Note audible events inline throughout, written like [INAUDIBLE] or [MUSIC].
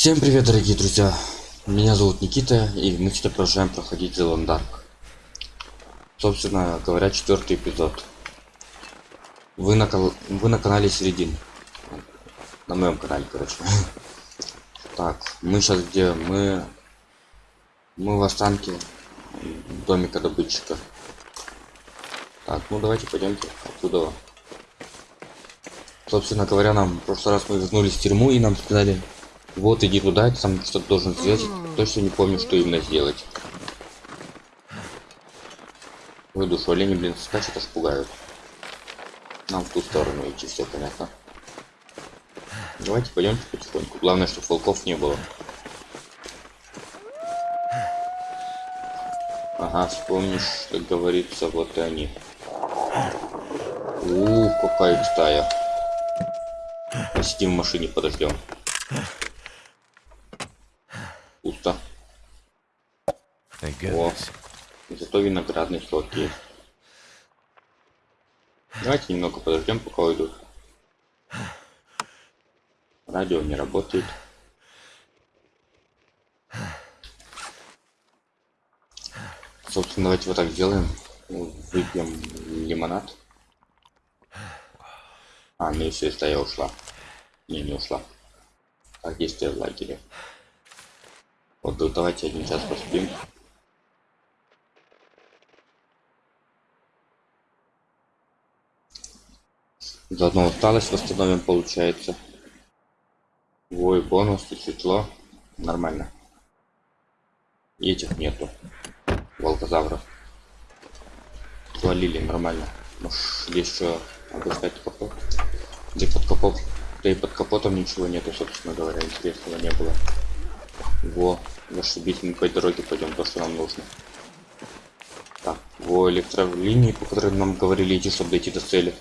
Всем привет, дорогие друзья! Меня зовут Никита, и мы сейчас продолжаем проходить The Dark. Собственно говоря, четвертый эпизод. Вы на. Вы на канале Середин. На моем канале, короче. [LAUGHS] Так, мы сейчас где? Мы... Мы в останке домика добытчика. Так, ну давайте пойдемте оттуда. Собственно говоря, нам в прошлый раз мы вернулись в тюрьму и нам сказали, вот иди туда, ты там что-то должен сделать. Точно не помню, что именно сделать. Ой, душу олени, блин, скачет, аж пугают. Нам в ту сторону идти, все понятно. Давайте пойдемте потихоньку. Главное, чтобы волков не было. Ага, вспомнишь, что говорится, вот и они. Ух, какая стая. Посидим в машине, подождем. О, зато виноградный сок есть. Давайте немного подождем, пока уйдут. Радио не работает. Собственно, давайте вот так сделаем. Выпьем лимонад. А, ну и все, стая ушла. Не, не ушла. Так, действие в лагере. Вот давайте один час поспим. Заодно усталость восстановим, получается. Ой, бонус, и светло. Нормально. И этих нету. Волкозавров. Свалили нормально. Может, здесь что, опускать капот? Где под капот? Да и под капотом ничего нету, собственно говоря, интересного не было. Во, зашибись, мы по дороге пойдем, то, что нам нужно. Так, во, электролинии, по которым нам говорили идти, чтобы дойти до цели.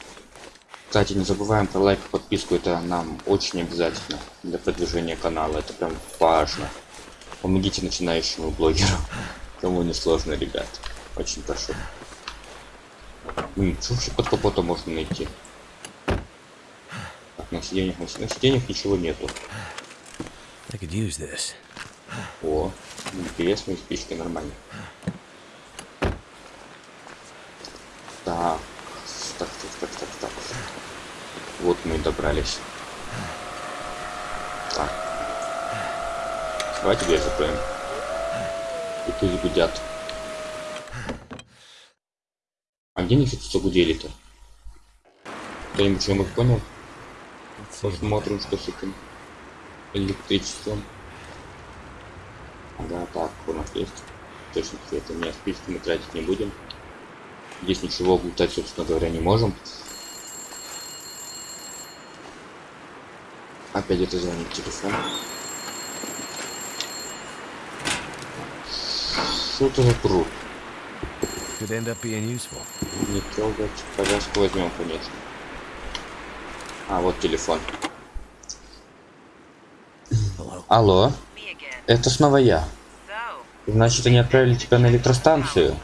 Кстати, не забываем про лайк и подписку, это нам очень обязательно для продвижения канала, это прям важно. Помогите начинающему блогеру, [LAUGHS] кому не сложно, ребят, очень прошу. Блин, что вообще под капотом можно найти? Так, на сиденьях, на сиденьях ничего нету. I could use this. О, интересные спички, нормально. Так, так, так, так, так, так. Вот мы и добрались. Так. Давайте закроем. И тут гудят. А где они тут загудели-то? Кто-нибудь что-нибудь понял? Посмотрим, что с этим электричеством. Да, так, у нас есть. Точно это не спички мы тратить не будем. Здесь ничего глутать, собственно говоря, не можем. Опять это звонит телефон. Что это за пруд? Could end up being useful. Не трогать. Повязку возьмем, конечно. А, вот телефон. Hello. Алло, это снова я. Значит, они отправили тебя на электростанцию?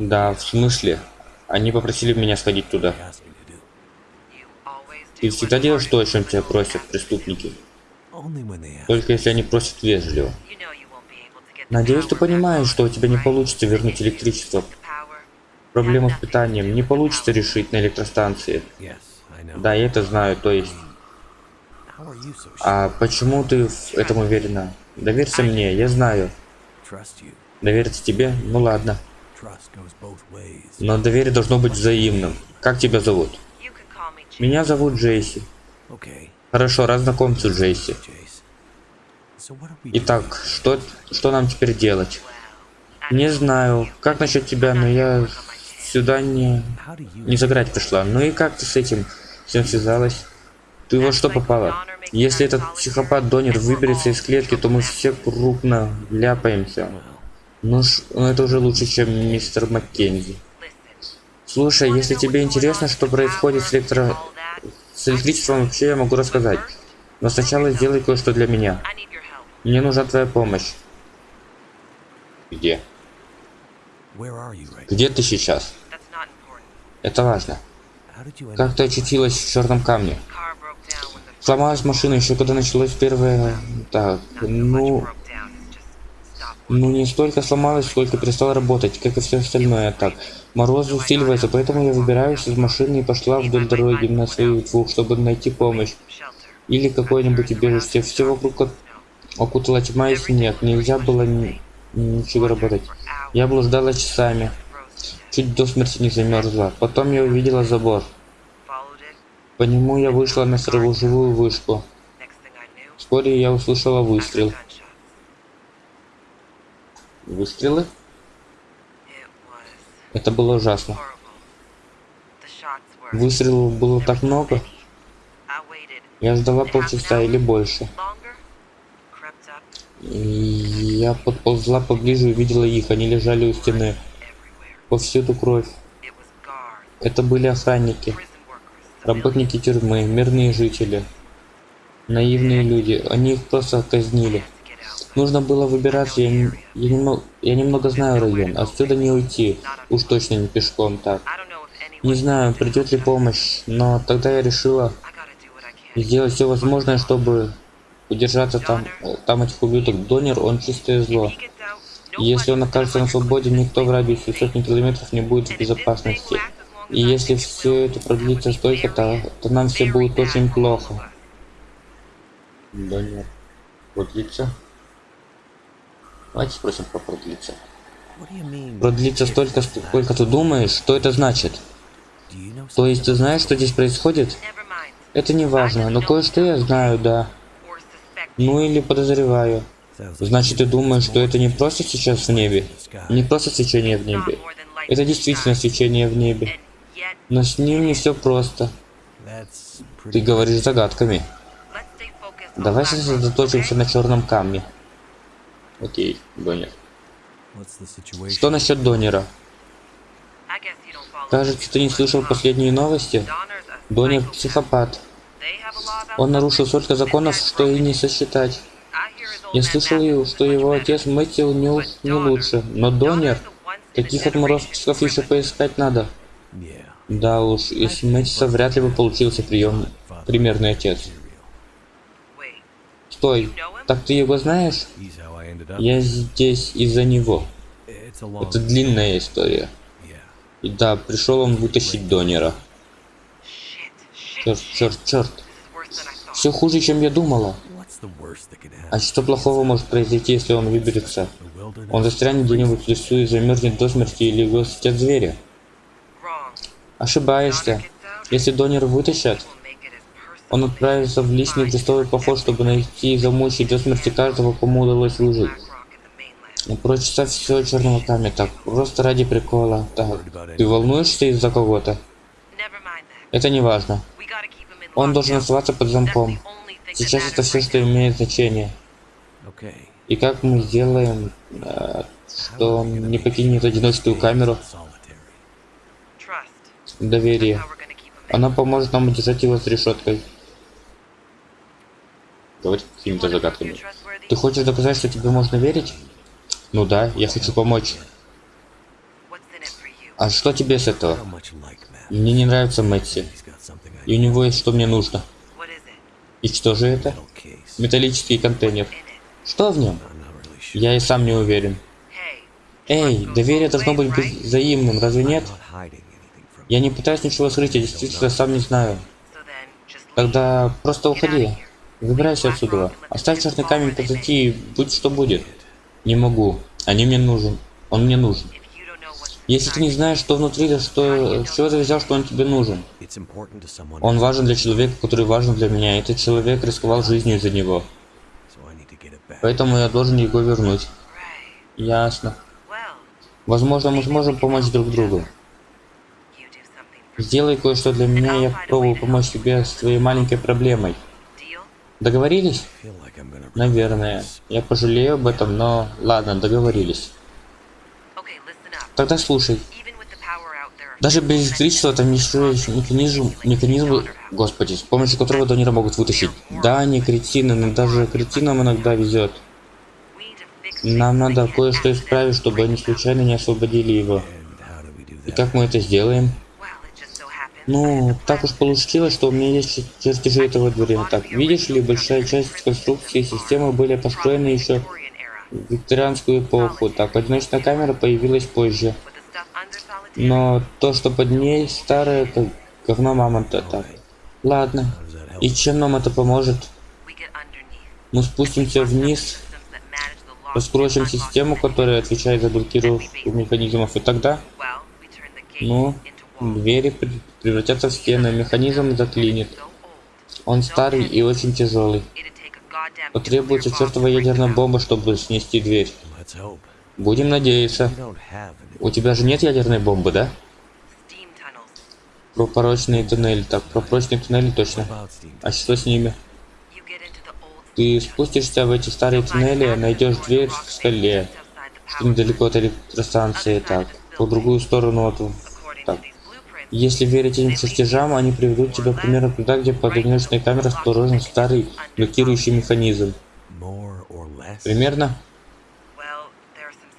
Да, в смысле? Они попросили меня сходить туда. Ты всегда делаешь то, о чем тебя просят преступники. Только если они просят вежливо. Надеюсь, ты понимаешь, что у тебя не получится вернуть электричество. Проблему с питанием не получится решить на электростанции. Да, я это знаю, то есть... А почему ты в этом уверена? Доверься мне, я знаю. Довериться тебе? Ну ладно. Но доверие должно быть взаимным. Как тебя зовут? Меня зовут Джейси. Хорошо, Джейси. What are we Итак, что, что нам теперь делать? Не знаю, как насчет тебя, но я сюда не, не заграть пришла. Ну и как ты с этим всем связалась? Ты во что попала? Если этот психопат Донер выберется из клетки, то мы все крупно ляпаемся. Ну, ж, ну это уже лучше, чем мистер Маккензи. Слушай, если тебе интересно, что происходит с, электро... с электричеством, вообще я могу рассказать. Но сначала сделай кое-что для меня. Мне нужна твоя помощь. Где? Где ты сейчас? Это важно. Как ты очутилась в черном камне? Сломалась машина еще когда началось первое... Так, ну... Ну не столько сломалась, сколько перестала работать, как и все остальное. Так, мороз усиливается, поэтому я выбираюсь из машины и пошла вдоль дороги на своих двух, чтобы найти помощь. Или какое-нибудь убежище. Все вокруг окутала тьма и снег. Нельзя было ни- ничего работать. Я блуждала часами. Чуть до смерти не замерзла. Потом я увидела забор. По нему я вышла на сторожевую вышку. Вскоре я услышала выстрел. Выстрелы? Это было ужасно. Выстрелов было так много. Я ждала полчаса или больше. И я подползла поближе и увидела их. Они лежали у стены. Повсюду кровь. Это были охранники, работники тюрьмы, мирные жители. Наивные люди. Они их просто казнили. Нужно было выбираться. Я, я, немного, я немного знаю район. Отсюда не уйти. Уж точно не пешком так. Не знаю, придет ли помощь, но тогда я решила сделать все возможное, чтобы удержаться там, там этих ублюдок. Донер, он чистое зло. Если он окажется на свободе, никто в радиусе сотни километров не будет в безопасности. И если все это продлится столько-то, то нам все будет очень плохо. Донер. Продлится? Давайте спросим, you mean? Продлится столько, сколько ты думаешь? Что это значит? То есть ты знаешь, что здесь происходит? Это не важно, но кое-что я знаю, да. Ну или подозреваю. Значит, ты думаешь, что это не просто сейчас в небе? Не просто свечение в небе. Это действительно свечение в небе. Но с ним не все просто. Ты говоришь загадками. Давай сосредоточимся на черном камне. Окей, Донер. Что насчет Донера? Кажется, ты не слышал последние новости? Донер психопат. Он нарушил столько законов, что и не сосчитать. Я слышал, что его отец Мэтью не, не лучше, но Донер, таких отморозков еще поискать надо. Да уж, из Мэтьюса вряд ли бы получился прием, примерный отец. Стой, так ты его знаешь? Я здесь из-за него. Это длинная история. И да, пришел он вытащить Донера. Черт, черт, черт. Все хуже, чем я думала. А что плохого может произойти, если он выберется? Он застрянет где-нибудь в лесу и замерзнет до смерти или съедят звери. Ошибаешься. Если Донера вытащат, он отправится в личный крестовый поход, чтобы найти и замучить до смерти каждого, кому удалось выжить. И прочесать все черного камня, так, просто ради прикола. Так, ты волнуешься из-за кого-то? Это не важно. Он должен оставаться под замком. Сейчас это все, что имеет значение. И как мы сделаем, э, что он не покинет одиночную камеру? Доверие. Она поможет нам удержать его с решеткой. Говорить какими-то загадками. Ты хочешь доказать, что тебе можно верить? Ну да, я хочу помочь. А что тебе с этого? Мне не нравится Мэтси. И у него есть что мне нужно. И что же это? Металлический контейнер. Что в нем? Я и сам не уверен. Эй, доверие должно быть взаимным, разве нет? Я не пытаюсь ничего скрыть, я действительно сам не знаю. Тогда просто уходи. Выбирайся отсюда. Оставь черный камень позади и будь что будет. Не могу. Они мне нужен. Он мне нужен. Если ты не знаешь, что внутри, то что, с чего ты взял, что он тебе нужен? Он важен для человека, который важен для меня. Этот человек рисковал жизнью из-за него. Поэтому я должен его вернуть. Ясно. Возможно, мы сможем помочь друг другу. Сделай кое-что для меня, я попробую помочь тебе с твоей маленькой проблемой. Договорились? Наверное. Я пожалею об этом, но ладно, договорились. Тогда слушай. Даже без электричества там еще есть механизм, механизм, господи, с помощью которого Донера могут вытащить. Да, они кретины, но даже кретинам иногда везет. Нам надо кое-что исправить, чтобы они случайно не освободили его. И как мы это сделаем? Ну, так уж получилось, что у меня есть чер- чертежи этого дворя. Так, видишь ли, большая часть конструкции системы были построены еще в викторианскую эпоху. Так, одиночная камера появилась позже. Но то, что под ней, старое, как говно мамонта. Так, ладно. И чем нам это поможет? Мы спустимся вниз, раскроем систему, которая отвечает за блокировку механизмов, и тогда, ну, двери превратятся в стены, механизм заклинит. Он старый и очень тяжелый. Потребуется чертова ядерная бомба, чтобы снести дверь. Будем надеяться. У тебя же нет ядерной бомбы, да? Про порочные туннели. Так, про прочные туннели точно. А что с ними? Ты спустишься в эти старые туннели, найдешь дверь в скале, что недалеко от электростанции, так, по другую сторону от... Если верить этим чертежам, они приведут тебя примерно туда, где под одиночной камерой расположен старый блокирующий механизм. Примерно?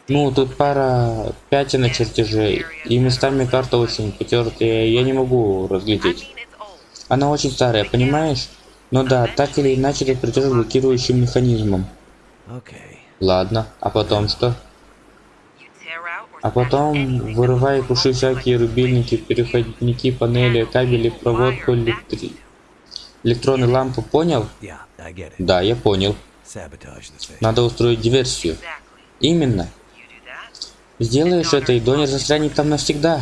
Ну, тут пара пятен на чертежей, и местами карта очень потертая, я не могу разглядеть. Она очень старая, понимаешь? Но да, так или иначе это придет блокирующим механизмом. Ладно, а потом что? А потом вырывай и круши всякие рубильники, переходники, панели, кабели, проводку, электри... электронные лампы, понял? Да, я понял. Надо устроить диверсию. Именно. Сделаешь это, и донер застрянет там навсегда.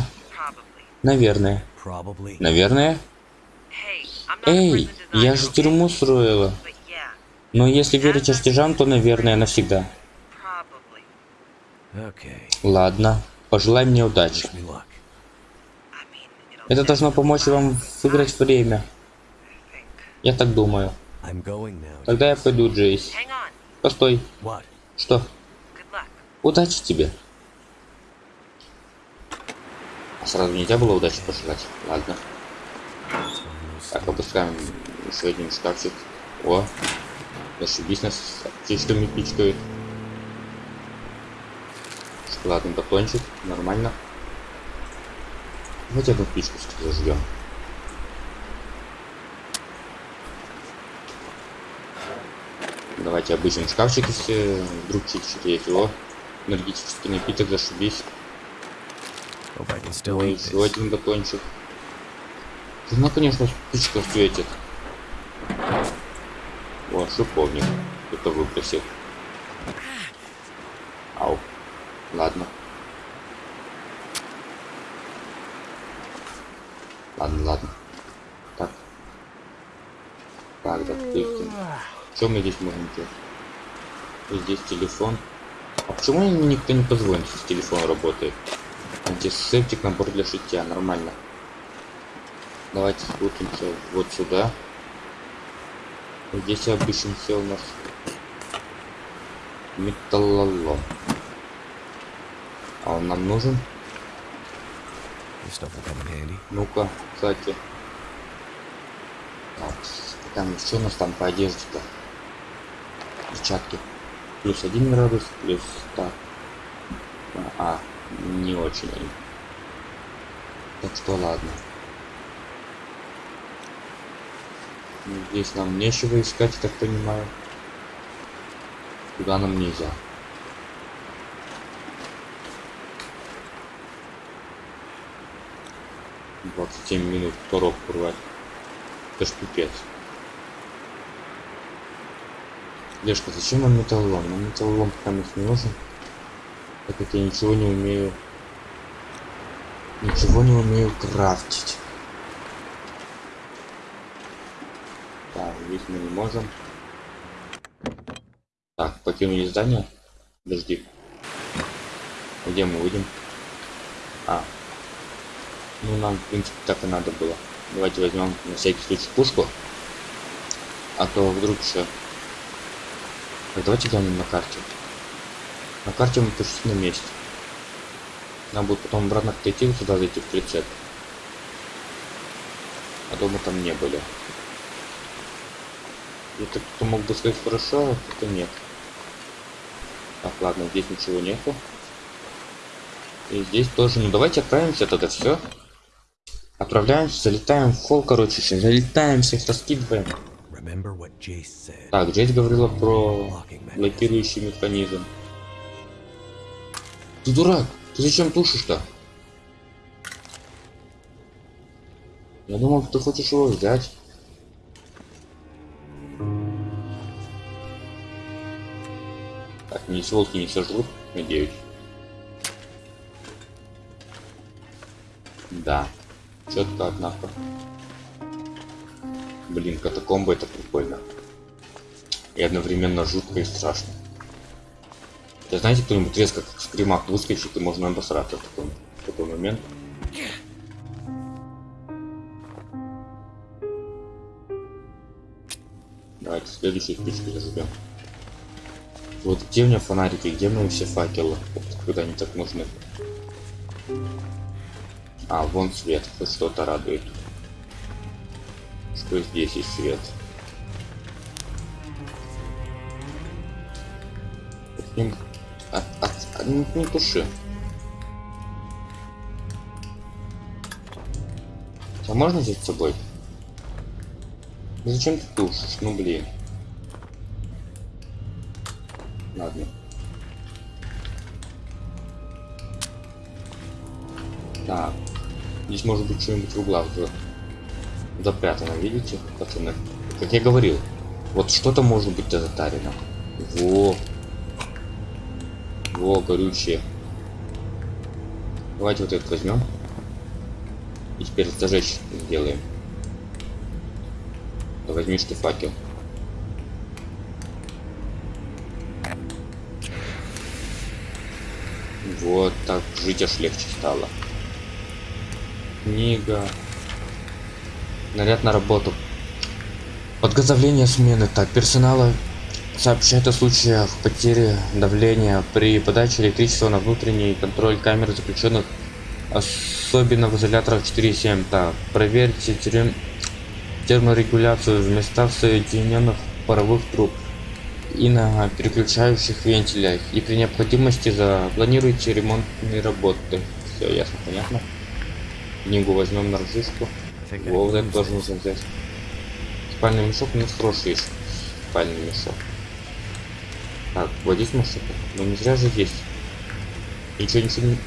Наверное. Наверное. Эй, я же тюрьму строила. Но если верить чертежам, то, наверное, навсегда. Ладно, пожелай мне удачи. Это должно помочь вам выиграть время. Я так думаю. Тогда я пойду, Джейс. Постой. Что? Удачи тебе. А сразу нельзя было удачи пожелать? Ладно. Так, опускаем еще один шкафчик. О, зашибись нас птичками пичкают. Шоколадный батончик, нормально. Давайте одну пичку зажгем. Давайте обычный шкафчик, если вдруг чуть-чуть есть. О, энергетический напиток, зашибись. Eat еще один батончик. Ну, конечно, спичка светит. О, шиповник. Кто-то выбросил. Ладно. Ладно, ладно. Так. Так, допустим. Что мы здесь можем делать? Здесь телефон. А почему никто не позвонит, если телефон работает? Антисептик, набор для шитья, нормально. Давайте спустимся вот сюда. Здесь обычимся у нас металлолом. А он нам нужен? Ну-ка, кстати. Так, там что у нас там по одежде-то? Перчатки. Плюс один градус, плюс так. А, не очень. Так что ладно. Здесь нам нечего искать, я так понимаю. Туда нам нельзя. Двадцать семь минут коробку рвать. Это ж пипец. Лешка, зачем нам металлолом? Нам металлолом пока не нужен. Так как я ничего не умею. Ничего не умею крафтить. Так, здесь мы не можем. Так, покинули здание. Подожди. Где мы выйдем? А. Ну, нам, в принципе, так и надо было. Давайте возьмем на всякий случай пушку. А то вдруг еще... Так, давайте глянем на карте. На карте мы почти на месте. Нам будет потом обратно отойти вот сюда зайти в прицеп. А то мы там не были. Это кто мог бы сказать хорошо, а кто нет. Так, ладно, здесь ничего нету. И здесь тоже. Ну давайте отправимся тогда все. Отправляемся, залетаем в холл, короче, залетаем, всех раскидываем. Так, Джейс говорила про блокирующий механизм. Ты дурак, ты зачем тушишь-то? Я думал, ты хочешь его взять. Так, ни сволки не сожрут, надеюсь. Да. Четко, однако. Блин, катакомба это прикольно. И одновременно жутко и страшно. Да знаете, кто-нибудь резко как скримак выскочит, и можно обосраться в такой, в такой момент. Давайте следующую спичку заживем. Вот где у меня фонарики, где мои все факелы, когда они так нужны? А, вон свет, хоть что-то радует. Что здесь есть свет? Ним... От- не, не туши. А можно взять с собой? Ну зачем ты тушишь? Ну блин. Ладно. Так. Здесь может быть что-нибудь в углах за- запрятано, видите, пацаны? Как я говорил, вот что-то может быть затарено. Во. Во, горючее. Давайте вот это возьмем. И теперь зажечь сделаем. Да возьмишь ты факел. Вот так жить аж легче стало. Книга. Наряд на работу. Подготовление смены. Так, персонала сообщает о случаях потери давления при подаче электричества на внутренний контроль камер заключенных, особенно в изоляторах 4.7. Так, проверьте терм- терморегуляцию в местах соединенных паровых труб и на переключающих вентилях. И при необходимости запланируйте ремонтные работы. Все ясно, понятно. Книгу возьмем на Во, вот это тоже нужно взять. Спальный мешок, ну хороший спальный мешок. Так, здесь мешок. Ну не зря же есть. Ничего, ничего не...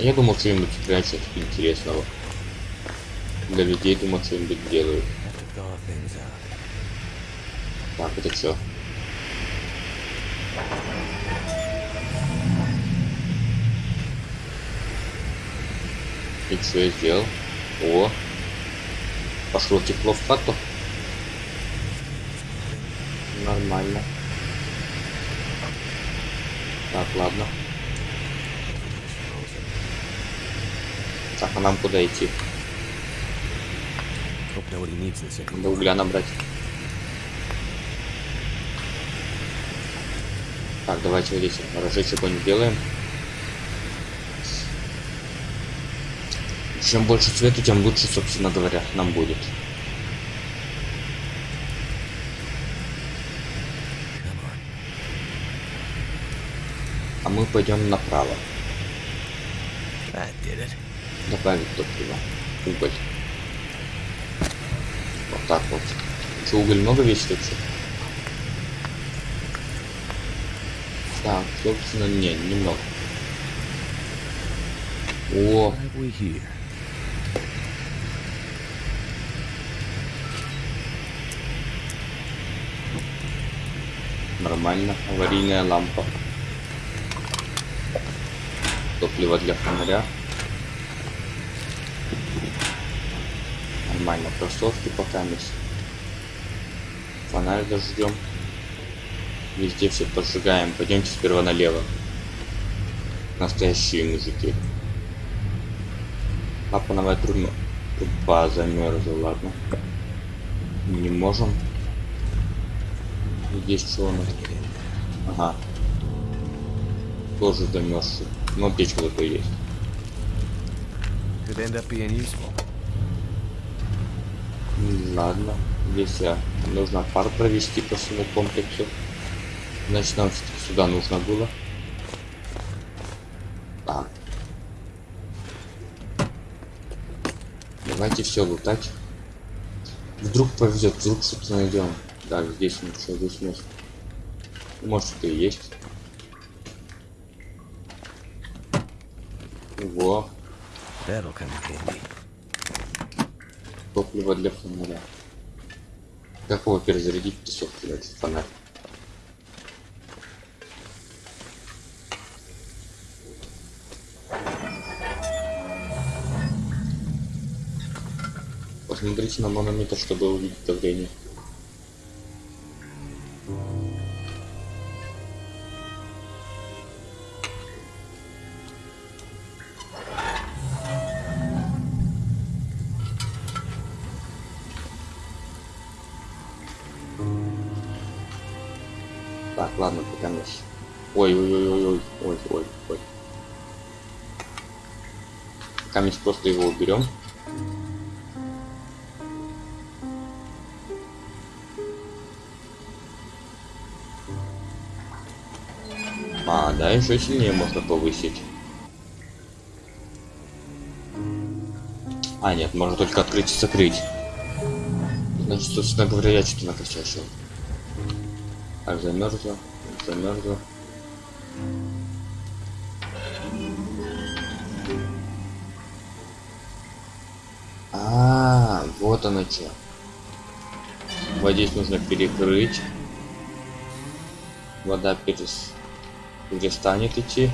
Я думал, что-нибудь прячут интересного. Для людей, думал, что-нибудь делают. Так, это что? И что я сделал? О! Пошло тепло в хату. Нормально. Так, ладно. Так, а нам куда идти? Надо угля набрать. Так, давайте вот здесь разжечь огонь сделаем. Чем больше цвета, тем лучше, собственно говоря, нам будет. А мы пойдем направо. Добавить топливо. Уголь. Вот так вот. Что, уголь много весит вообще? Так, собственно, не, немного. О, Нормально. Аварийная лампа. Топливо для фонаря. Нормально. Кроссовки пока есть. Фонарь зажжем. Везде все поджигаем. Пойдемте сперва налево. Настоящие мужики. Клапановая труба, труба замерзла, ладно. Не можем. Здесь что у нас? Get in. Ага. Тоже замерзший. Но печка зато есть. Could end up being useful. М, Ладно. Здесь а, нужно пар провести по всему комплексу. Значит, нам сюда нужно было. Так. Давайте все лутать. Вдруг повезет, вдруг что-то найдем. Так, здесь ничего, здесь место. Может это и есть. Во, топливо для фонаря. Как его перезарядить песок, блядь, фонарь? Посмотрите на манометр, чтобы увидеть давление. Просто его уберем. А, да, еще сильнее можно повысить. А, нет, можно только открыть и закрыть. Значит, собственно говоря, я что-то накосячил. Так, замерзло, замерзло. Оно что. Вот здесь нужно перекрыть. Вода перес... перестанет идти.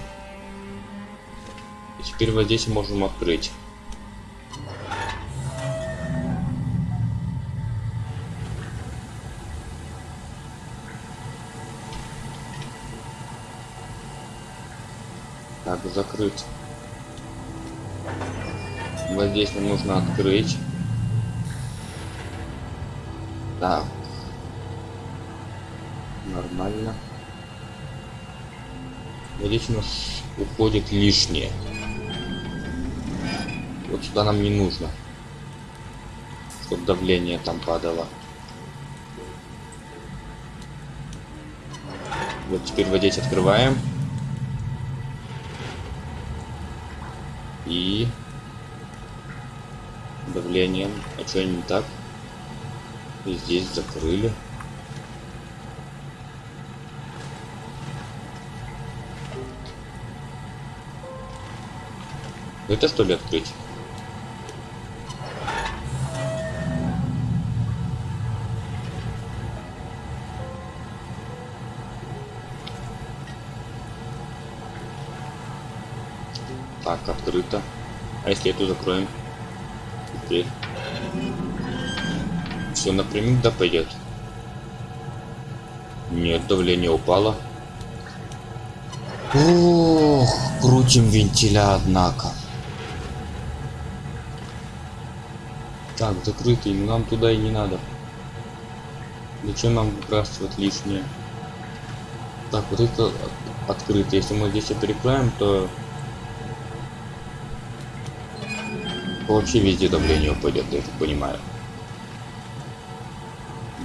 И теперь вот здесь можем открыть. Так, закрыть. Вот здесь нам нужно открыть. Так. Нормально. Здесь у нас уходит лишнее. Вот сюда нам не нужно. Чтобы давление там падало. Вот теперь вот открываем. И давлением. А что не так? И здесь закрыли. Это что ли открыть? Так, открыто. А если эту закроем? Теперь. Все напрямик да пойдет. Нет, давление упало. Ох, крутим вентиля, однако. Так, закрытый, нам туда и не надо. Зачем нам выбрасывать лишнее? Так, вот это от- открыто. Если мы здесь перекроем, то вообще везде давление упадет, я так понимаю.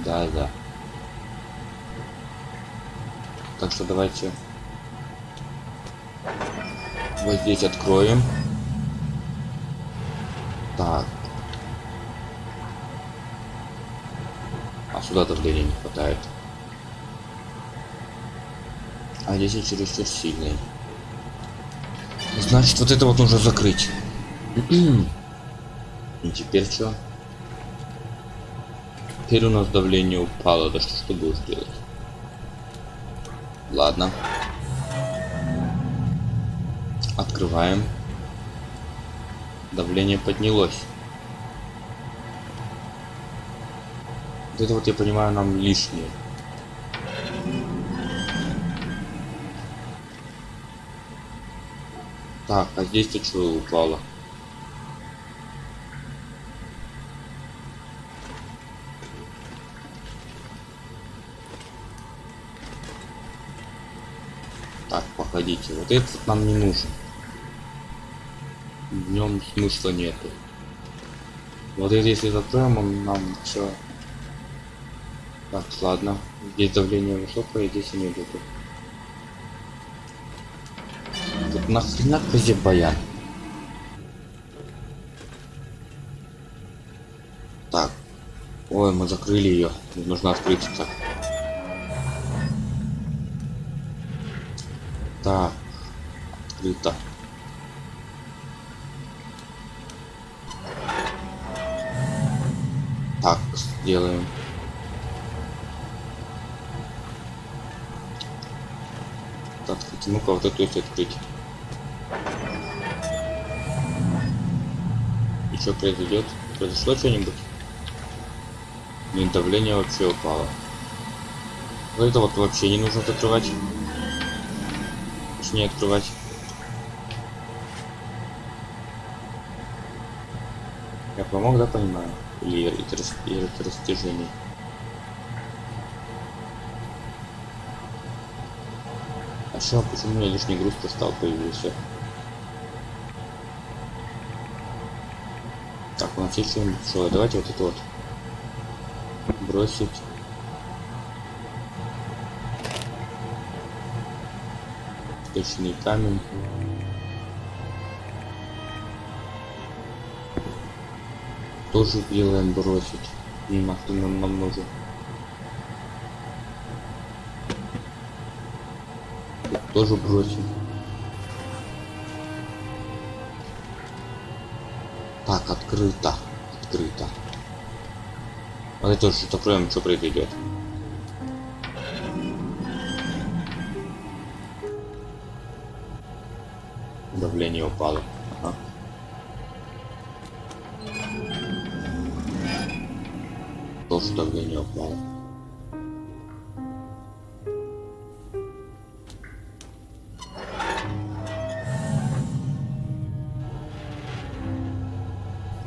Да, да. Так что давайте вот здесь откроем. Так. А сюда давления не хватает. А здесь я чересчур сильный. Значит, вот это вот нужно закрыть. [CLEARS THROAT] И теперь что? Теперь у нас давление упало. Да что ж будешь делать? Ладно. Открываем. Давление поднялось. Вот это вот я понимаю нам лишнее. Так, а здесь-то что упало? Так, походите, вот этот нам не нужен. В нем смысла нету. Вот это если закроем, он нам все. Так, ладно. Здесь давление высокое, здесь и не буду. Тут нахрена козе баян? Так. Ой, мы закрыли ее. Нужно открыть так. Так. Открыто. Так, сделаем. Так, ну-ка вот эту если открыть. И что произойдет? Произошло что-нибудь? Нет, давление вообще упало. Вот это вот вообще не нужно закрывать. Точнее открывать. Я помог, да, понимаю? Или это, рас- или это растяжение? А что, почему у меня лишний груз стал появился? Так, у нас есть что-нибудь? Давайте вот это вот бросить. Точный камень. Тоже делаем бросить. Нахрен нам, нам нужен. Тут тоже бросим. Так, открыто. Открыто. Это уже закроем, что произойдет. Упало. Ага. Тоже давление упало.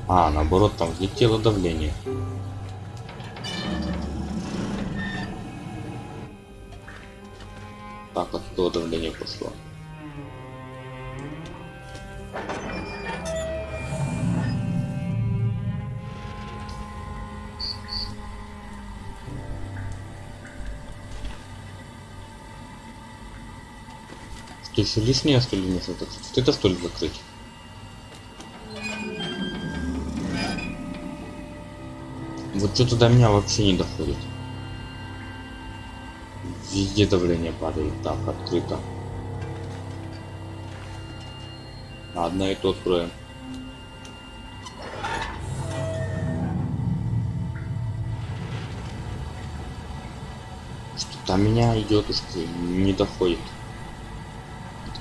А, наоборот, там взлетело давление. Так, оттуда давление пошло. Что еще лишнее что ли нужно закрыть? Это что ли закрыть? Вот что-то до меня вообще не доходит. Везде давление падает. Так, открыто. Одна и то откроем. Что-то меня идет уж не доходит.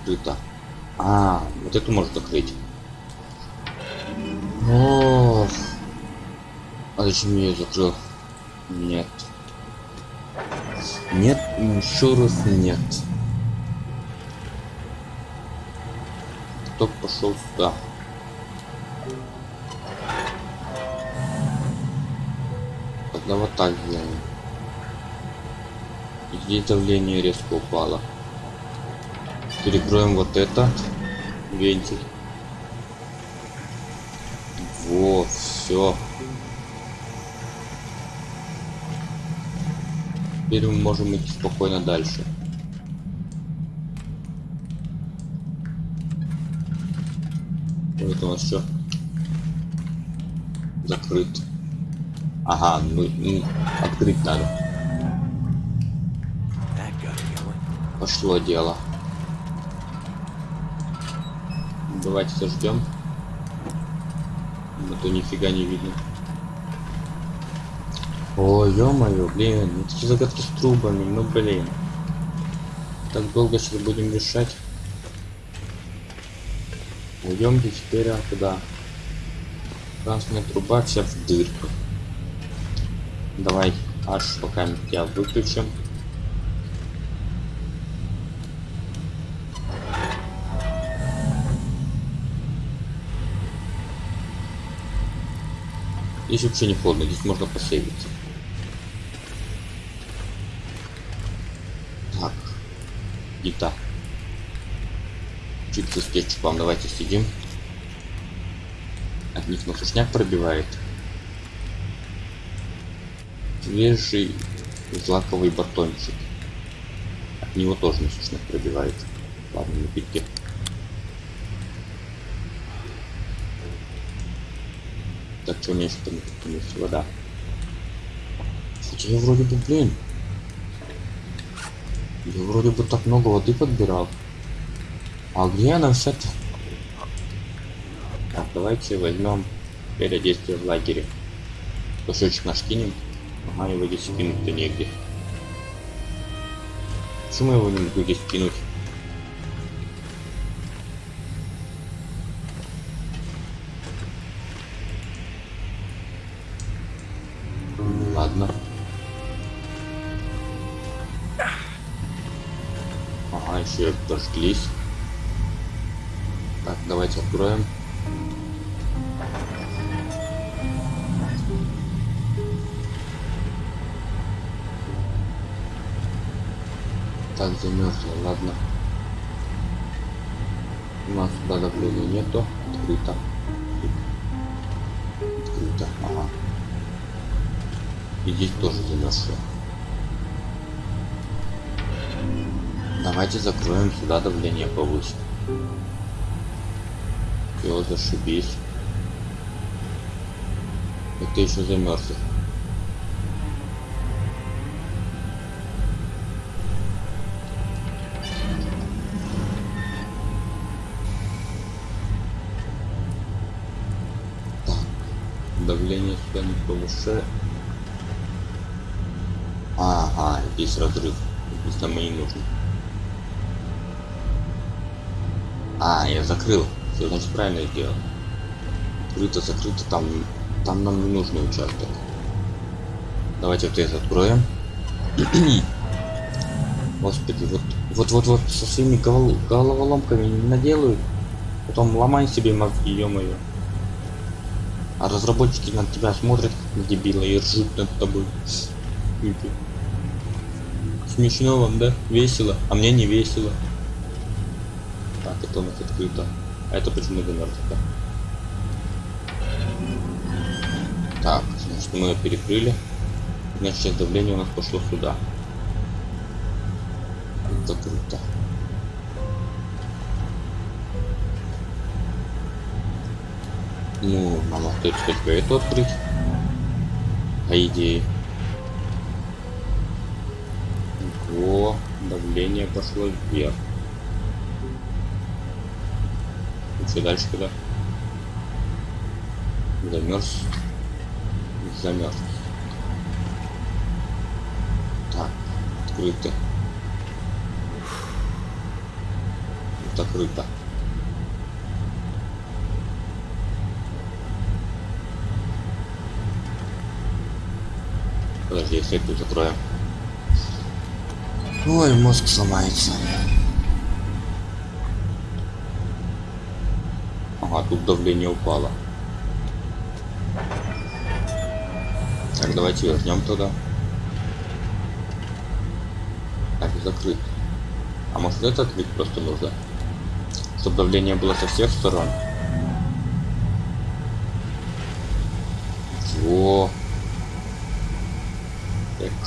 Открыто. А, вот эту можно закрыть. Ох. А зачем я ее закрыл? Нет. Нет, еще раз нет. Кто пошел сюда? Тогда вот так сделаем. Здесь давление резко упало. Перекроем вот это. Вентиль. Вот, все. Теперь мы можем идти спокойно дальше. Вот у нас все закрыт. Ага, ну, ну, открыть надо. Пошло дело. Давайте заждем. А то нифига не видно. Ой, ё-моё, блин, эти загадки с трубами, ну блин. Так долго сейчас будем решать. Уйдемте теперь а, куда? Красная труба вся в дырку. Давай аж пока я выключим. Здесь вообще не холодно, здесь можно посейвиться. Так. Гита. Чипсы с кетчупом, давайте сидим. От них на сушняк пробивает. Свежий злаковый батончик. От него тоже на сушняк пробивает. Ладно, напитки. Так, что у меня еще там есть вода? Хотя я вроде бы, блин. Я вроде бы так много воды подбирал. А где она вся-то? Так, давайте возьмем передействие в лагере. Кусочек наш кинем. Ага, его здесь кинуть-то негде. Почему его не могу здесь кинуть? Дожглись. Так, давайте откроем. Так, замерзло, ладно. У нас сюда давления нету. Открыто. Открыто, ага. И здесь тоже замерзло. Давайте закроем сюда давление повыше. Все, зашибись. Это еще замерзло. Давление сюда не повышает. Ага, здесь разрыв. Здесь нам и не нужно. А, я закрыл. Все, значит, правильно сделал. Открыто, закрыто, там, там нам не нужный участок. Давайте вот это откроем. [CLEARS THROAT] Господи, вот, вот, вот, вот, со своими голов- головоломками не наделают. Потом ломай себе мозги, ё-моё. А разработчики на тебя смотрят, на дебила, и ржут над тобой. Смешно вам, да? Весело. А мне не весело. Это у нас открыто. А это почему замерзло? Так, значит мы ее перекрыли. Значит сейчас давление у нас пошло сюда. Закрыто. Ну, нам остается только эту открыть. По идее. О, давление пошло вверх. Что дальше куда? Замерз. Замерз. Так, открыто. Закрыто. Подожди, если это закроем. Ой, мозг сломается. Тут давление упало. Так, давайте вернем туда. Так, закрыт. А может это открыть просто нужно? Чтобы давление было со всех сторон. Во.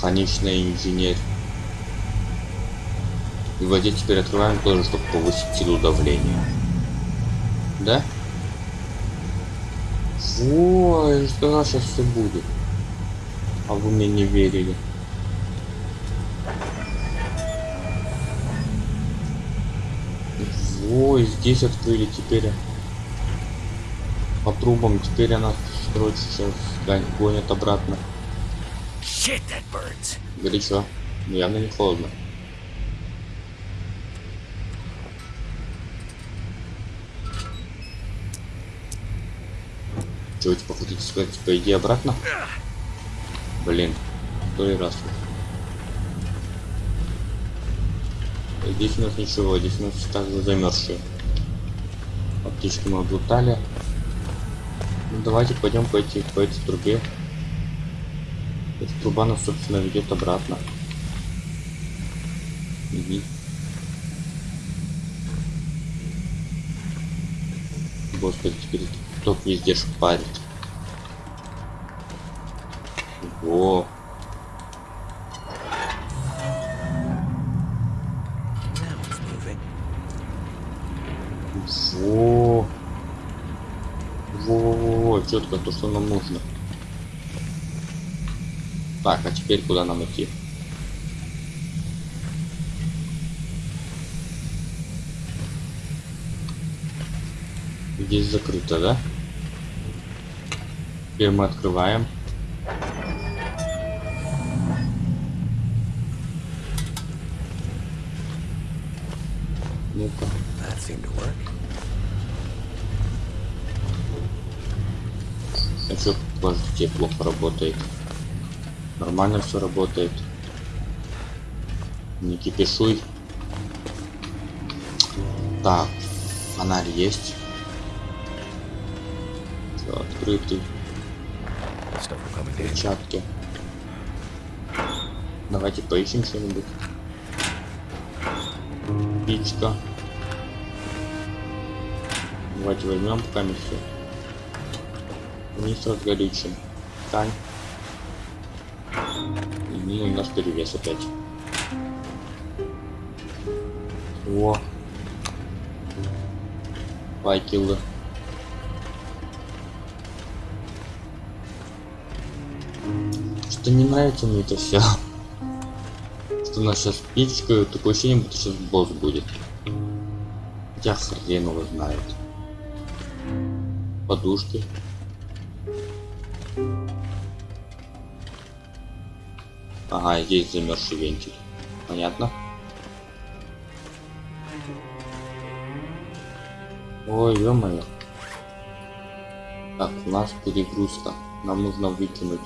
Конечный инженер. И вот здесь теперь открываем тоже, чтобы повысить силу давления. Да? Ой, что сейчас все будет? А вы мне не верили. Ой, здесь открыли теперь. По трубам теперь она короче сейчас гон- гонит обратно. Горячо. Но явно не холодно. Типа хотите сказать, типа иди обратно? Блин, второй раз. Здесь у нас ничего, здесь у нас также замерзшие. Аптечки мы облутали. Ну, давайте пойдем по, эти, по этой трубе. Эта труба нас, собственно, ведет обратно. Мгм. Господи, теперь ток везде шпарит. Moving. Во. Во-во-во, четко то, что нам нужно. Так, а теперь куда нам идти? Здесь закрыто, да? Теперь мы открываем. Ну-ка. That seemed to work. А что, подождите, плохо работает? Нормально все работает. Не кипишуй. Так, фонарь есть. Все, открытый. Перчатки. Давайте поищем что-нибудь. Пичка. Давайте возьмем пока все. Вниз разгорючим. Тань. И ну, у нас перевес опять. О. Факелы. Что не нравится мне это все. Что нас сейчас пичка, такое ощущение, будто сейчас босс будет. Хотя хрен его знает. Подушки. Ага, здесь замерзший вентиль. Понятно? Ой, ё-моё. Так, у нас перегрузка. Нам нужно выкинуть.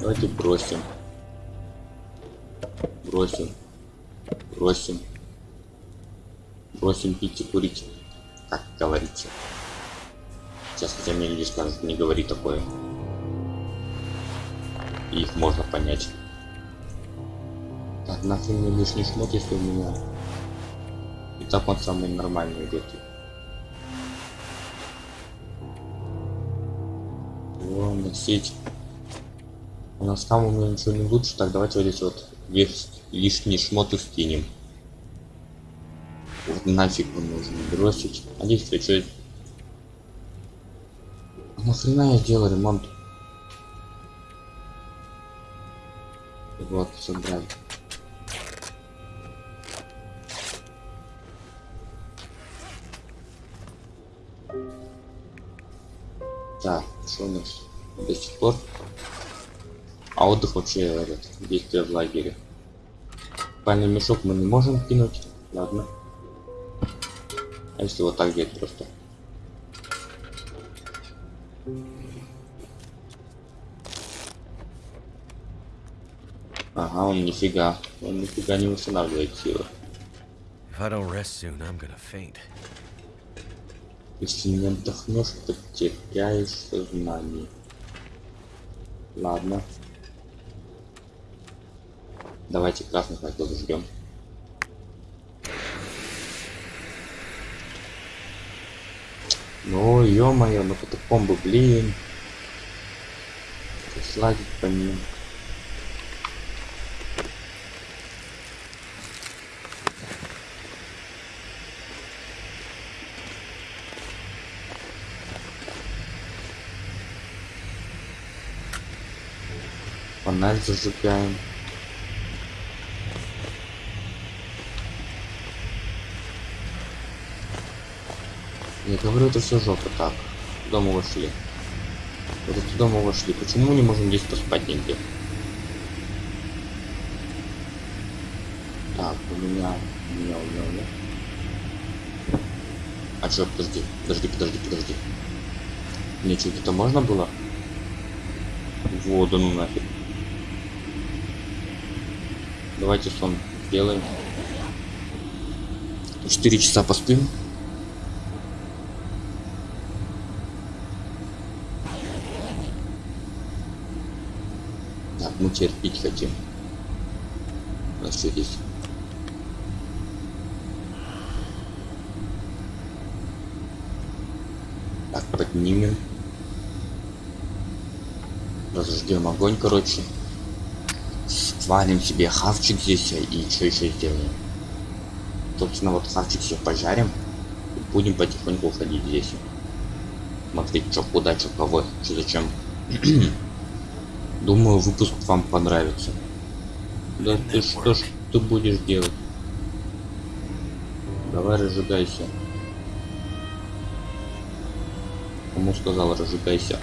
Давайте бросим. Бросим. Бросим. Бросим пить и курить. Как говорится. Сейчас хотя мне люди скажут, не говори такое. И их можно понять. Так, нахрен мне лишний шмот, если у меня... И так он самый нормальный идет. О, носить. У нас там у меня ничего не лучше, так давайте вот здесь вот весь лишний шмот скинем. Вот нафиг он нужен бросить. А здесь что? А нахрена я делал ремонт? Вот, собрали. Так, что у нас до сих пор? А отдых вообще этот, действие в лагере. Спальный мешок мы не можем кинуть. Ладно. А если вот так делать просто? Ага, он нифига. Он нифига не восстанавливает силы. Если не отдохнешь, потеряешь сознание. Ладно. Давайте красных факел зажгем. Ну, ё-моё, ну катакомбы, блин. Сладить по ним. Фонарь зажигаем. Я говорю, это все жопа так. Куда вошли? Вот туда мы вошли. Почему мы не можем здесь поспать нигде? Так, у меня... У меня, у меня, у меня. А чё, подожди, подожди, подожди, подожди. Мне что, это можно было? Воду, ну нафиг. Давайте сон сделаем. Четыре часа поспим. Так, мы теперь пить хотим. У нас что здесь? Так, поднимем. Разожгем огонь, короче. Свалим себе хавчик здесь и что еще сделаем? Собственно, вот хавчик все пожарим. И будем потихоньку уходить здесь. смотреть, что куда, что кого, что зачем. [CLEARS THROAT] Думаю, выпуск вам понравится. Да ты что ж ты будешь делать? Давай разжигайся. Кому сказал разжигайся?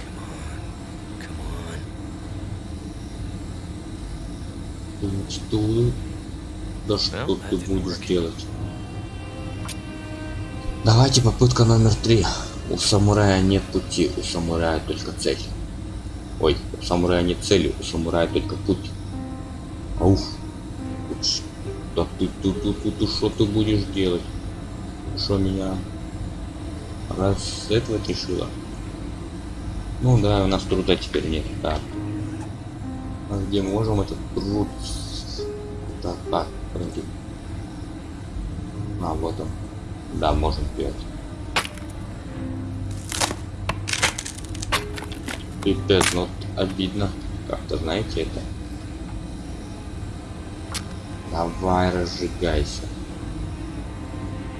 Что? Да что ты будешь делать? Давайте попытка номер три. У самурая нет пути, у самурая только цель. Ой, у самурая нет цели, у самурая только путь. Ауф. Да ты, ты, ты, ты, что ты будешь делать? Что меня расследовать решила? Ну да, у нас труда теперь нет, да. Где можем этот труд? Так, так, подожди. А, вот он. Да, можем сделать. Пипец, ну обидно. Как-то знаете это. Давай разжигайся.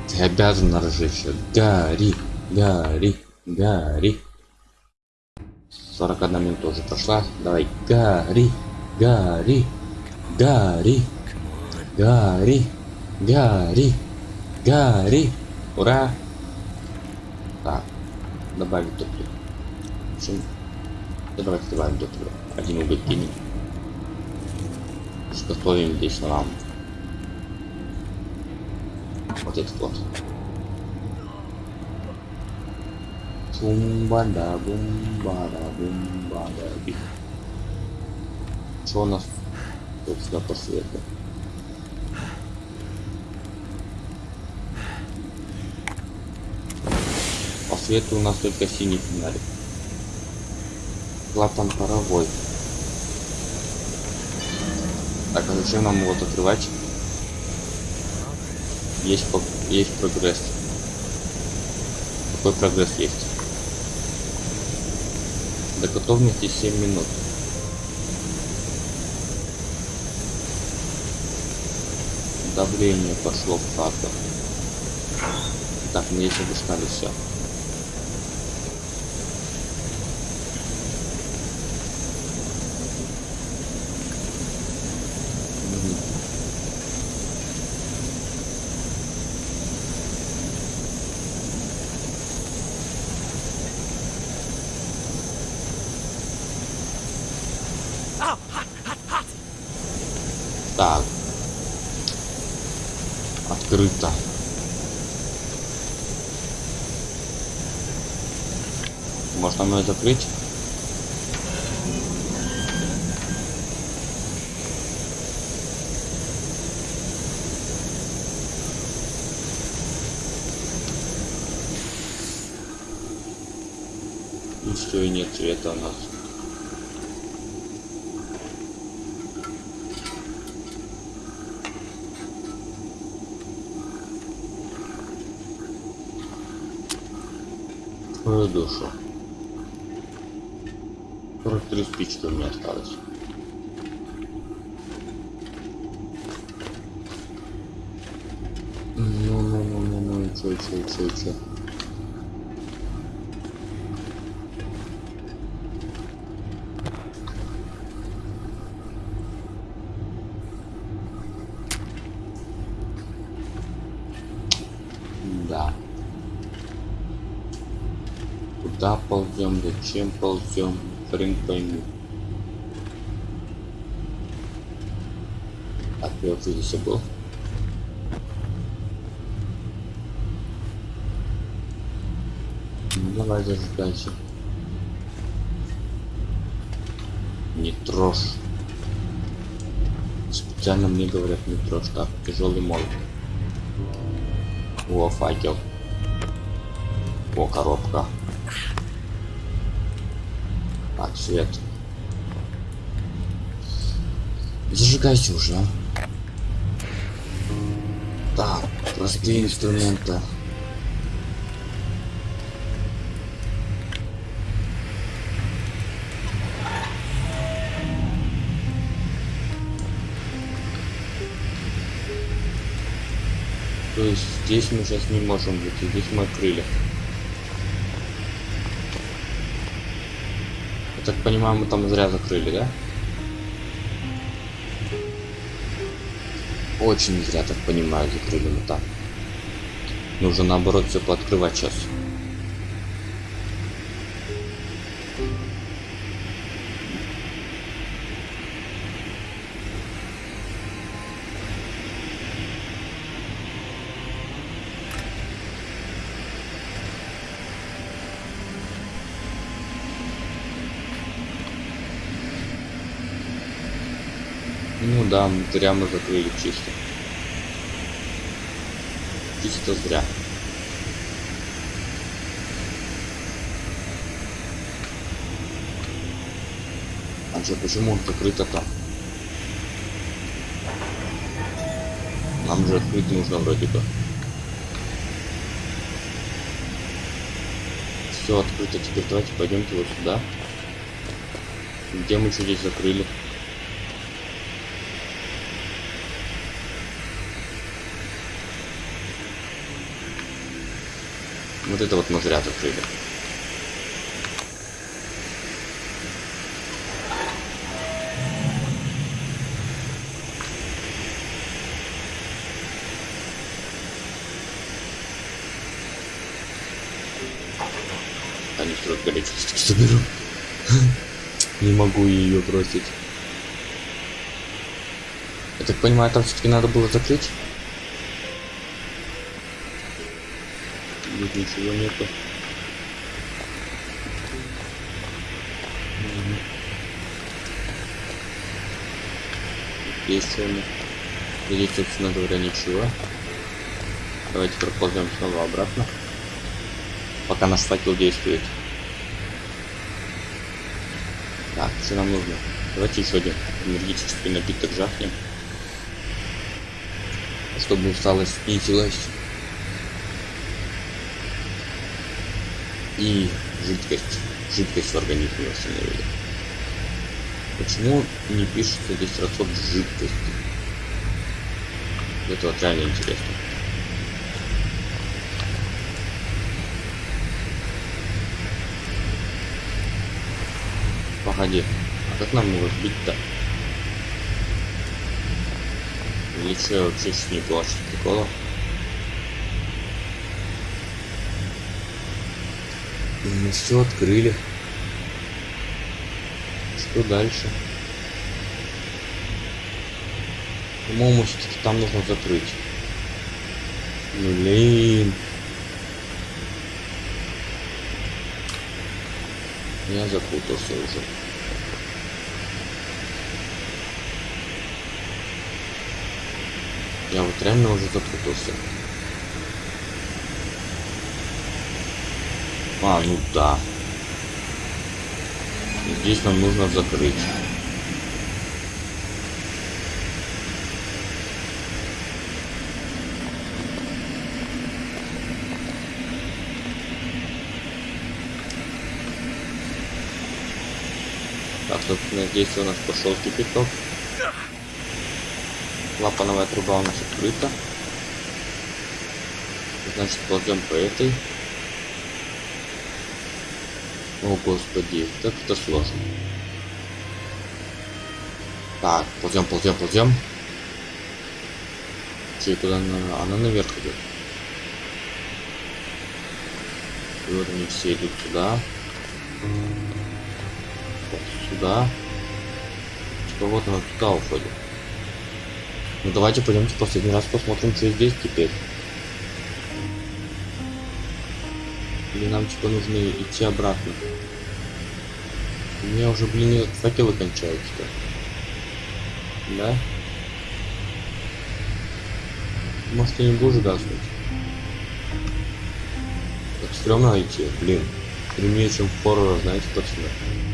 Ты обязан разжечься. Гори, гори, гори. 41 минута уже прошла. Давай, гори, гори, гори, гори, гори, гори. Ура! Так, добавить топливо. Общем, да давайте добавим топливо. Один уголь кинем. Изготовим здесь нам вот этот вот. Бумбада, бумбада, бумбада. Что у нас тут сюда свету? По свету у нас только синий фонарик. Клапан паровой. Так, а зачем нам его открывать? Есть, есть прогресс. Какой прогресс есть? До готовности 7 минут. Давление пошло в хату. Так, мне еще обыскали все. Так. Открыто. Можно мной закрыть? И все, и нет цвета у нас. Душу. 43 спички у меня осталось. Ну, ну, ну, ну, ну, и чё, чё, чё, чё. Ползем, зачем ползем, хрен пойму. А ты вообще здесь был? Ну, давай зажигайся. Не трожь. Специально мне говорят не трожь. Так, тяжелый молот. О, факел. О, коробка. Свет. Зажигайся уже. а. Так, простые инструменты. То есть здесь мы сейчас не можем выйти, здесь мы открыли. Так понимаю, мы там зря закрыли, да? Очень зря, так понимаю, закрыли мы там. Нужно наоборот все пооткрывать сейчас. Ну да, зря мы закрыли чисто. Чисто зря. А что, почему он закрыто там? Нам же открыть нужно вроде бы. Все открыто, теперь давайте пойдемте вот сюда. Где мы что здесь закрыли? Вот это вот мы зря закрыли. Они строят горячие соберу. Не могу ее бросить. Я так понимаю, там все-таки надо было закрыть? Тут ничего нету. Есть он. Здесь, собственно говоря, ничего. Давайте проползем снова обратно. Пока наш факел действует. Так, что нам нужно? Давайте еще один энергетический напиток жахнем. Чтобы усталость снизилась. И жидкость, жидкость в организме восстановили. Почему не пишется здесь расход жидкости? Это вот реально интересно. Погоди, а как нам его сбить-то? Или что, вообще сейчас не плачу с прикола? Мы все открыли. Что дальше? По-моему, все-таки там нужно закрыть. Блин. Я запутался уже. Я вот реально уже запутался. А, ну да. Здесь нам нужно закрыть. Так, собственно, здесь у нас пошел кипяток. Клапановая труба у нас открыта. Значит, ползем по этой. О, господи, как это сложно. Так, ползем, ползем, ползем. Че, куда она? Она наверх идет. И вот они все идут сюда. Вот сюда. Типа вот она туда уходит. Ну давайте пойдемте последний раз посмотрим, что здесь теперь. Или нам типа нужно идти обратно? У меня уже, блин, этот факелы кончаются. Да? Может, ты не будешь гаснуть? Так стрёмно идти, блин. Стрёмнее, чем в хоррор, знаете, пацаны.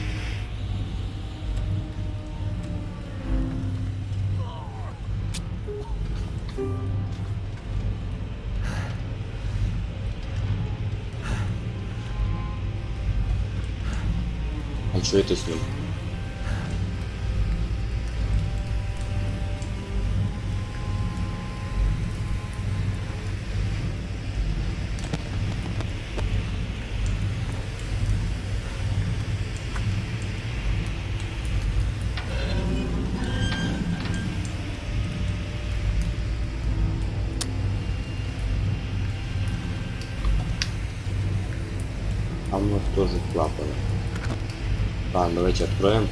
Что это с ним? Давайте откроем.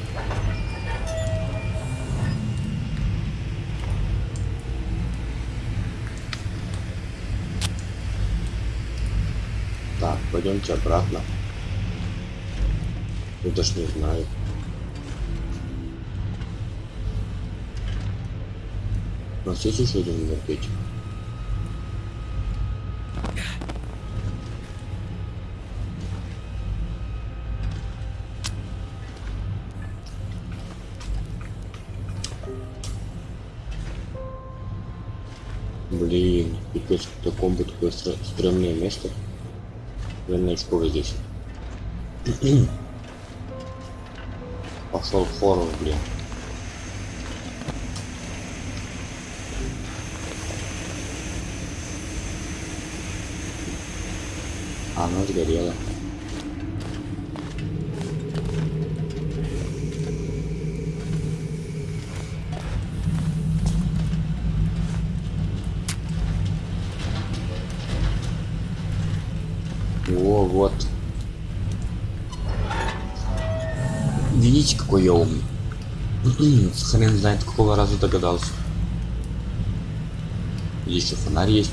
Так, пойдемте обратно. Я даже не знаю. У нас есть еще один энергетик? Пипец, таком бы такое стр- стрёмное место. Наверное, очковый здесь. [CLEARS THROAT] Пошел в форум, блин. А, оно сгорело. О, вот. Видите, какой я умный? [CLEARS THROAT] Хрен знает, какого раза догадался. Еще фонарь есть.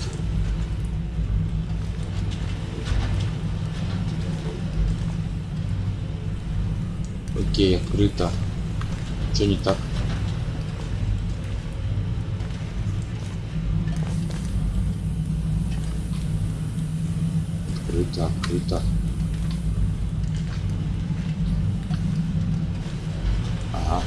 Окей, открыто. Что не так? Открыто, открыто. Ага.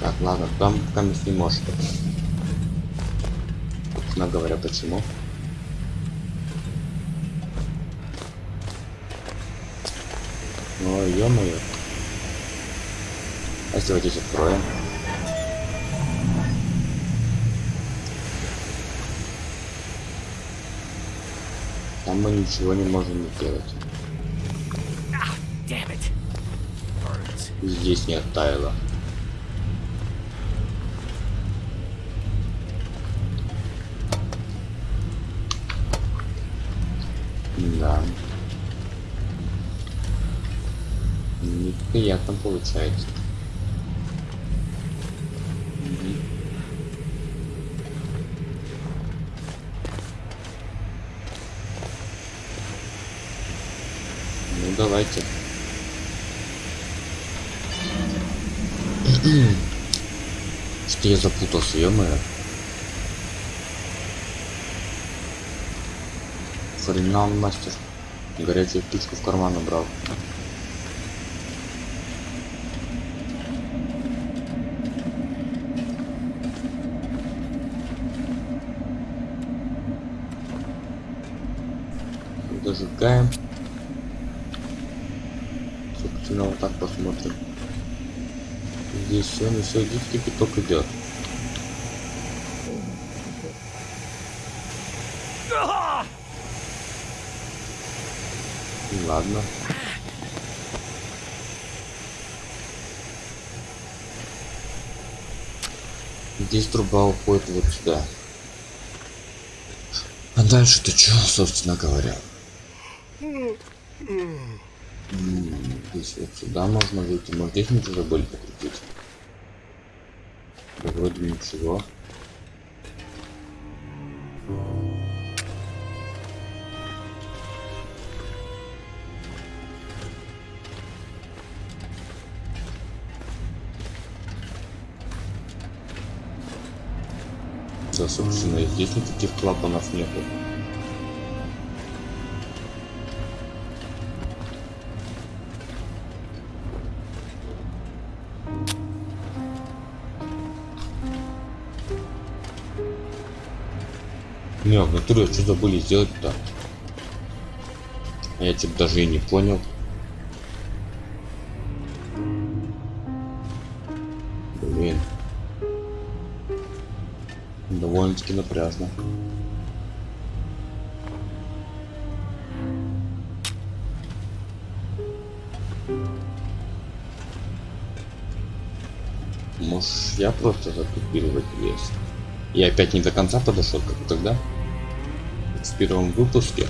Так, ладно, там камень не может. Собственно говоря, почему? Ну, ё-моё. А если вот здесь откроем? Там мы ничего не можем. И Здесь не оттаяло. Неприятно получается. Ну давайте. [CLEARS THROAT] Что я запутался. Хрена он мастер. Горячую птичку в карман убрал. Зажигаем. Собственно, вот так посмотрим. Здесь все, ну все, здесь кипяток идет. Ладно. Здесь труба уходит вот сюда. А дальше-то что, собственно говоря? М, Здесь вот сюда можно выйти. Может здесь мы уже забыли покрутить? Да вроде ничего. Да, собственно, здесь никаких клапанов нету. Не, в натуре что забыли сделать-то? Я что-то даже и не понял. Блин. Довольно-таки напряжно. Может, я просто затупил в лес. Я опять не до конца подошел, как тогда. В первом выпуске.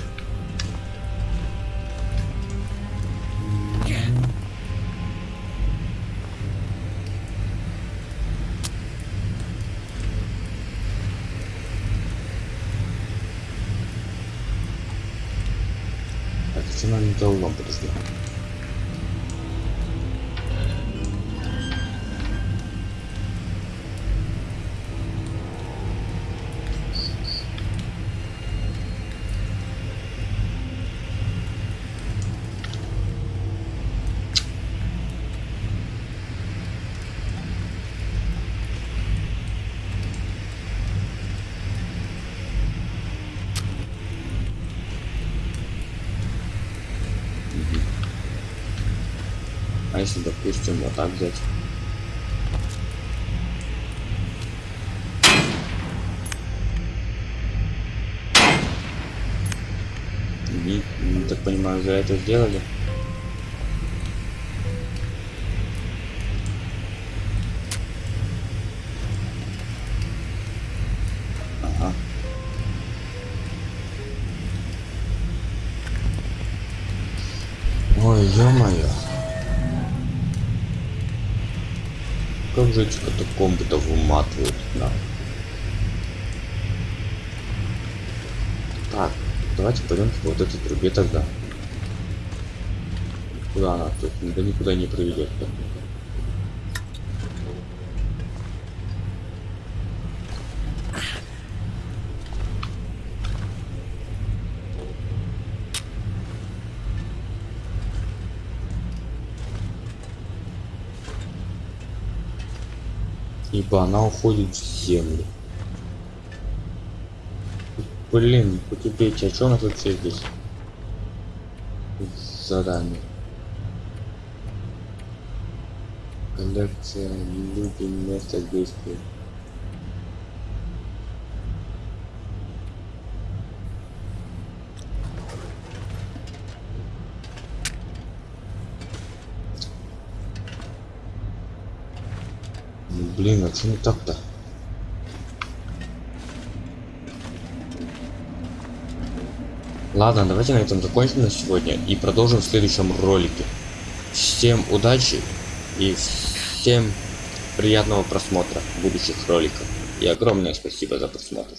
Допустим, вот так взять? Не, не так понимаю, за это сделали? Ага. Ой, ё-моё. Как же эти катакомбы-то выматывают, да. Так, давайте пойдем по вот этой трубе тогда. Куда она? Тут да никуда не приведет. Ибо она уходит в землю. Блин, потебейте, а что у нас вообще здесь? Задание. Коллекция, люди, место действия. Ну, Блин, а что не так-то? Ладно, давайте на этом закончим на сегодня и продолжим в следующем ролике. Всем удачи и всем приятного просмотра будущих роликов. И огромное спасибо за просмотр.